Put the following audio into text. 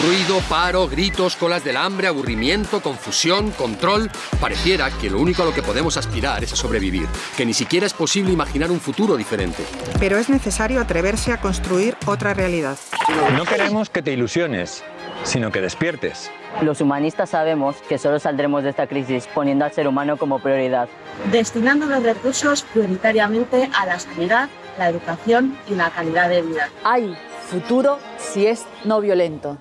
Ruido, paro, gritos, colas del hambre, aburrimiento, confusión, control. Pareciera que lo único a lo que podemos aspirar es a sobrevivir, que ni siquiera es posible imaginar un futuro diferente. Pero es necesario atreverse a construir otra realidad. No queremos que te ilusiones, sino que despiertes. Los humanistas sabemos que solo saldremos de esta crisis poniendo al ser humano como prioridad. Destinando los recursos prioritariamente a la sanidad, la educación y la calidad de vida. Hay futuro si es no violento.